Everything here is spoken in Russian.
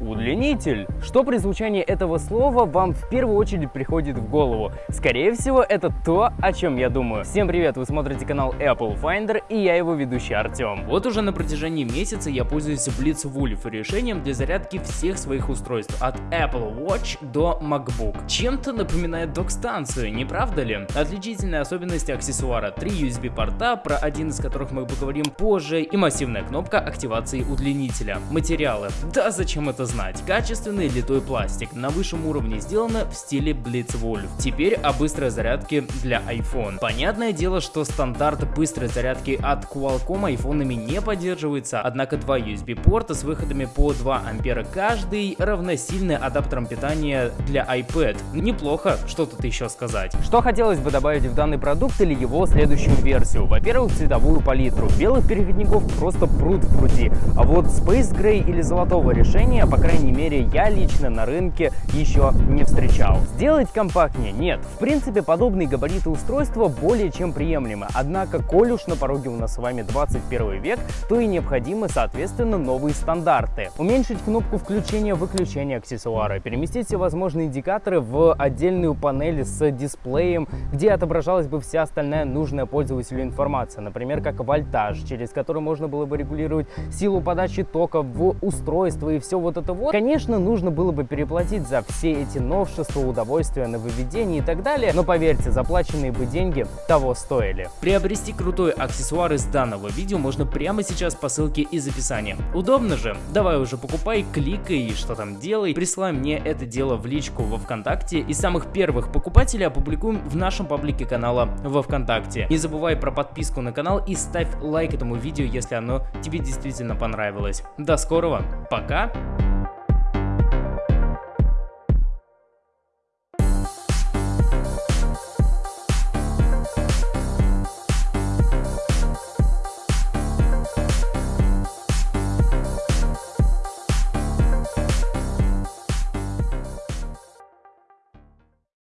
Удлинитель. Что при звучании этого слова вам в первую очередь приходит в голову? Скорее всего, это то, о чем я думаю. Всем привет, вы смотрите канал Apple Finder и я его ведущий Артем. Вот уже на протяжении месяца я пользуюсь Blitzwolf решением для зарядки всех своих устройств от Apple Watch до MacBook. Чем-то напоминает док-станцию, не правда ли? Отличительная особенность аксессуара 3 USB порта, про один из которых мы поговорим позже, и массивная кнопка активации удлинителя. Материалы. Да, зачем это знать? Качественный литой пластик, на высшем уровне сделано в стиле Blitzwolf. Теперь о быстрой зарядке для iPhone. Понятное дело, что стандарт быстрой зарядки от Qualcomm айфонами не поддерживается, однако два USB порта с выходами по 2 ампера каждый равносильны адаптерам питания для iPad. Неплохо, что тут еще сказать. Что хотелось бы добавить в данный продукт или его следующую версию? Во-первых, цветовую палитру. Белых переходников просто пруд в пруди, а вот Space Gray или золотого решения, по крайней мере, я лично на рынке еще не встречал. Сделать компактнее? Нет. В принципе, подобные габариты устройства более чем приемлемы. Однако, коль уж на пороге у нас с вами 21 век, то и необходимы, соответственно, новые стандарты. Уменьшить кнопку включения-выключения аксессуара, переместить все возможные индикаторы в отдельную панель с дисплеем, где отображалась бы вся остальная нужная пользователю информация, например, как вольтаж, через который можно было бы регулировать силу подачи тока в устройство и все вот это вот. Конечно, нужно было бы переплатить за все эти новшества, удовольствия, нововведения и так далее, но поверьте, заплаченные бы деньги того стоили. Приобрести крутой аксессуар из данного видео можно прямо сейчас по ссылке из описания. Удобно же? Давай уже покупай, кликай и что там делай. Присылай мне это дело в личку во Вконтакте и самых первых покупателей опубликуем в нашем паблике канала во Вконтакте. Не забывай про подписку на канал и ставь лайк этому видео, если оно тебе действительно понравилось. До скорого, пока!